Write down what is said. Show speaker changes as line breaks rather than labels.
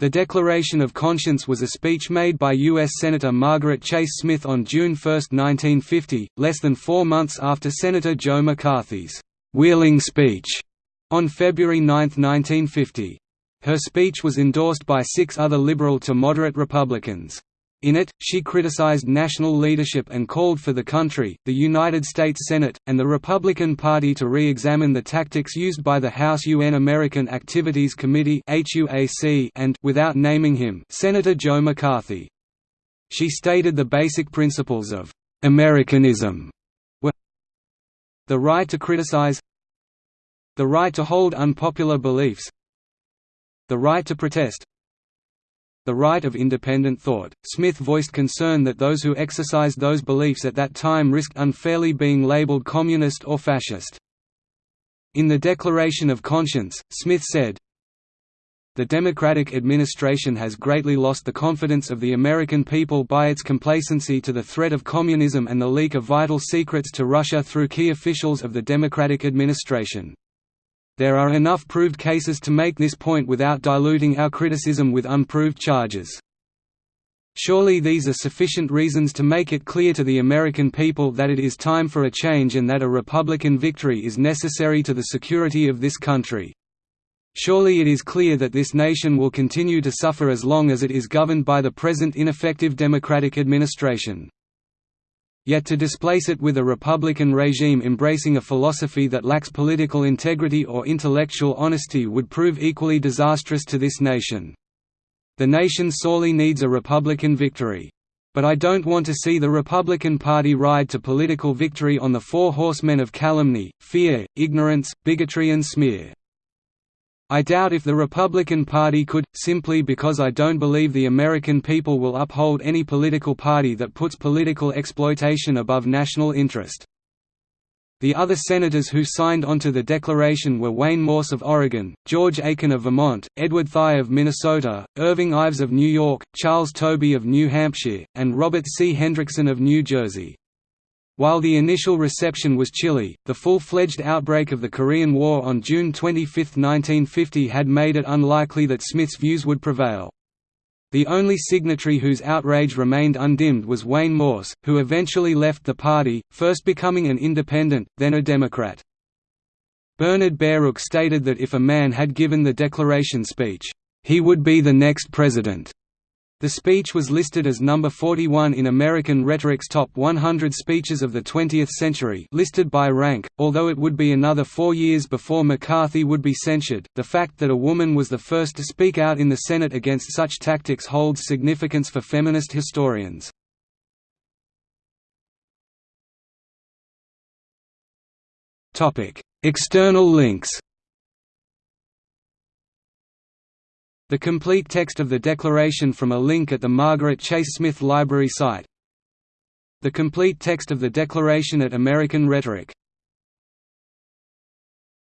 The Declaration of Conscience was a speech made by U.S. Senator Margaret Chase Smith on June 1, 1950, less than four months after Senator Joe McCarthy's «Wheeling speech» on February 9, 1950. Her speech was endorsed by six other liberal to moderate Republicans. In it, she criticized national leadership and called for the country, the United States Senate, and the Republican Party to re-examine the tactics used by the House UN American Activities Committee and without naming him, Senator Joe McCarthy. She stated the basic principles of Americanism were the right to criticize the right to hold unpopular beliefs the right to protest the right of independent thought. Smith voiced concern that those who exercised those beliefs at that time risked unfairly being labeled communist or fascist. In the Declaration of Conscience, Smith said, the Democratic administration has greatly lost the confidence of the American people by its complacency to the threat of communism and the leak of vital secrets to Russia through key officials of the Democratic administration. There are enough proved cases to make this point without diluting our criticism with unproved charges. Surely these are sufficient reasons to make it clear to the American people that it is time for a change and that a Republican victory is necessary to the security of this country. Surely it is clear that this nation will continue to suffer as long as it is governed by the present ineffective Democratic administration. Yet to displace it with a republican regime embracing a philosophy that lacks political integrity or intellectual honesty would prove equally disastrous to this nation. The nation sorely needs a republican victory. But I don't want to see the Republican Party ride to political victory on the four horsemen of calumny, fear, ignorance, bigotry and smear. I doubt if the Republican Party could, simply because I don't believe the American people will uphold any political party that puts political exploitation above national interest. The other senators who signed onto the declaration were Wayne Morse of Oregon, George Aiken of Vermont, Edward Thye of Minnesota, Irving Ives of New York, Charles Tobey of New Hampshire, and Robert C. Hendrickson of New Jersey. While the initial reception was chilly, the full-fledged outbreak of the Korean War on June 25, 1950 had made it unlikely that Smith's views would prevail. The only signatory whose outrage remained undimmed was Wayne Morse, who eventually left the party, first becoming an independent, then a Democrat. Bernard Baruch stated that if a man had given the Declaration speech, "...he would be the next president." The speech was listed as number 41 in American Rhetoric's Top 100 Speeches of the 20th Century listed by rank, although it would be another four years before McCarthy would be censured. The fact that a woman was the first to speak out in the Senate against such tactics holds significance for feminist historians. External links The complete text of the Declaration from a link at the Margaret Chase Smith Library site. The complete text of the Declaration at American Rhetoric